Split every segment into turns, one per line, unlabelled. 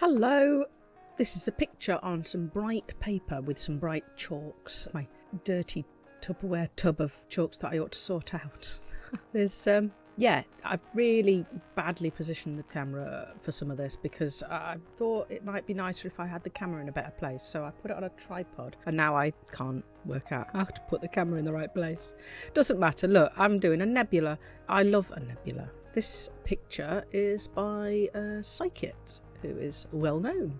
Hello, this is a picture on some bright paper with some bright chalks. My dirty Tupperware tub of chalks that I ought to sort out. There's, um, yeah, I've really badly positioned the camera for some of this because I thought it might be nicer if I had the camera in a better place. So I put it on a tripod and now I can't work out how to put the camera in the right place. Doesn't matter. Look, I'm doing a nebula. I love a nebula. This picture is by uh, Psychit who is well known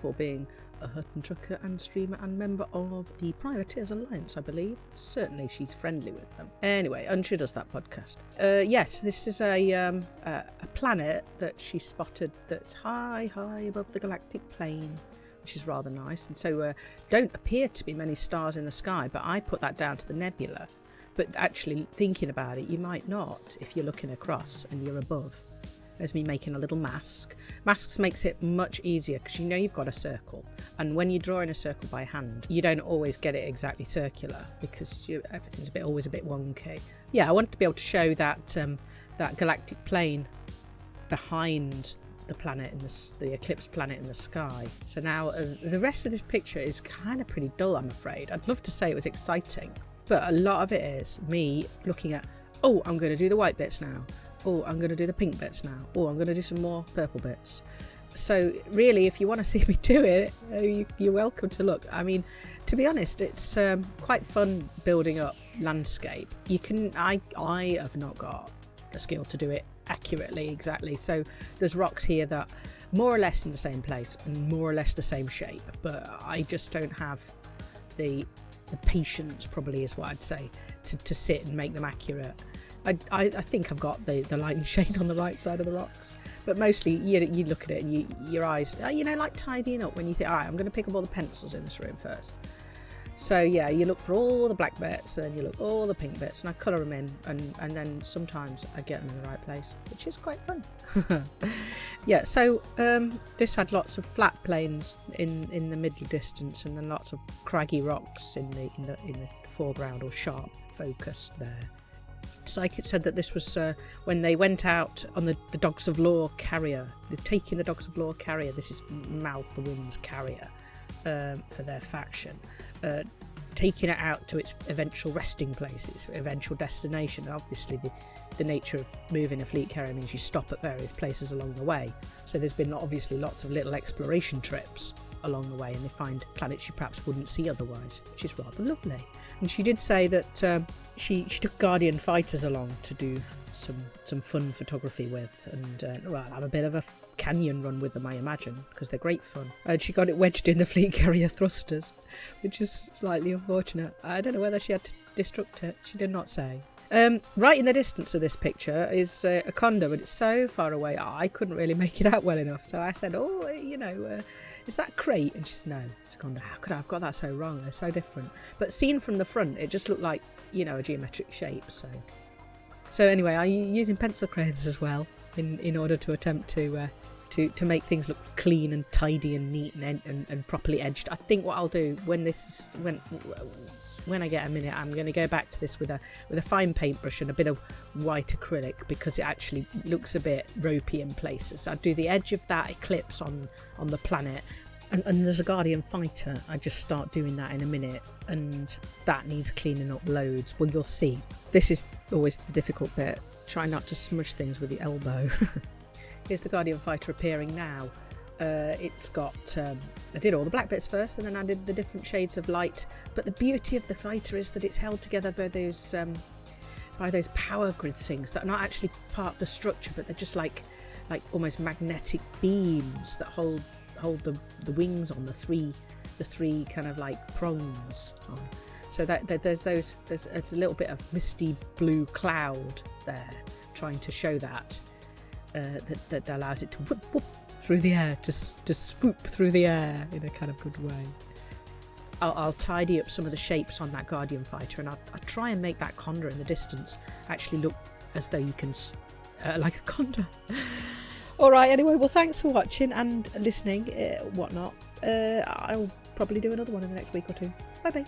for being a Hutton trucker and streamer and member of the Privateers Alliance, I believe. Certainly she's friendly with them. Anyway, and she does that podcast. Uh, yes, this is a, um, a, a planet that she spotted that's high, high above the galactic plane, which is rather nice. And so uh, don't appear to be many stars in the sky, but I put that down to the nebula. But actually thinking about it, you might not if you're looking across and you're above. There's me making a little mask. Masks makes it much easier because you know you've got a circle. And when you're drawing a circle by hand, you don't always get it exactly circular because you, everything's a bit always a bit wonky. Yeah, I wanted to be able to show that um, that galactic plane behind the planet in the, the eclipse planet in the sky. So now uh, the rest of this picture is kind of pretty dull, I'm afraid. I'd love to say it was exciting, but a lot of it is me looking at, oh, I'm going to do the white bits now oh, I'm going to do the pink bits now. Oh, I'm going to do some more purple bits. So really, if you want to see me do it, uh, you, are welcome to look. I mean, to be honest, it's um, quite fun building up landscape. You can, I, I have not got the skill to do it accurately exactly. So there's rocks here that more or less in the same place and more or less the same shape, but I just don't have the the patience probably is what I'd say to, to sit and make them accurate I, I, I, think I've got the, the lighting shade on the right side of the rocks, but mostly you, you look at it and you, your eyes, uh, you know, like tidying up when you think, all right, I'm going to pick up all the pencils in this room first. So yeah, you look for all the black bits and you look all the pink bits and I colour them in and, and then sometimes I get them in the right place, which is quite fun. yeah, so um, this had lots of flat plains in, in the middle distance and then lots of craggy rocks in the, in the, in the foreground or sharp focused there. Psychit said that this was uh, when they went out on the, the Dogs of Law carrier. Taking the Dogs of Law carrier. This is Mouth the Wind's carrier um, for their faction. Uh, taking it out to its eventual resting place, its eventual destination. And obviously, the, the nature of moving a fleet carrier means you stop at various places along the way. So there's been obviously lots of little exploration trips along the way and they find planets you perhaps wouldn't see otherwise, which is rather lovely. And she did say that um, she, she took Guardian fighters along to do some some fun photography with and uh, well have a bit of a canyon run with them I imagine because they're great fun. And she got it wedged in the fleet carrier thrusters which is slightly unfortunate. I don't know whether she had to destruct it. She did not say. Um, right in the distance of this picture is uh, a condor but it's so far away I couldn't really make it out well enough. So I said oh you know uh, is that Krait? And she's, no, gone, how could I have got that so wrong? They're so different. But seen from the front, it just looked like, you know, a geometric shape. So, so anyway, I'm using pencil crayons as well in, in order to attempt to, uh, to, to make things look clean and tidy and neat and, and, and properly edged. I think what I'll do when this, when, when I get a minute, I'm going to go back to this with a with a fine paintbrush and a bit of white acrylic because it actually looks a bit ropey in places. I'll do the edge of that eclipse on on the planet, and, and there's a Guardian fighter. I just start doing that in a minute, and that needs cleaning up loads. Well, you'll see. This is always the difficult bit. Try not to smush things with the elbow. Here's the Guardian fighter appearing now. Uh, it's got um, I did all the black bits first and then I did the different shades of light. But the beauty of the fighter is that it's held together by those um, by those power grid things that are not actually part of the structure but they're just like like almost magnetic beams that hold hold the, the wings on the three the three kind of like prongs on. So that, that there's those there's a little bit of misty blue cloud there trying to show that uh, that, that allows it to whoop, whoop, through the air, to, to swoop through the air in a kind of good way. I'll, I'll tidy up some of the shapes on that Guardian fighter and I'll, I'll, try and make that Condor in the distance actually look as though you can, uh, like a Condor. Alright, anyway, well thanks for watching and listening, uh, whatnot. Uh, I'll probably do another one in the next week or two. Bye bye.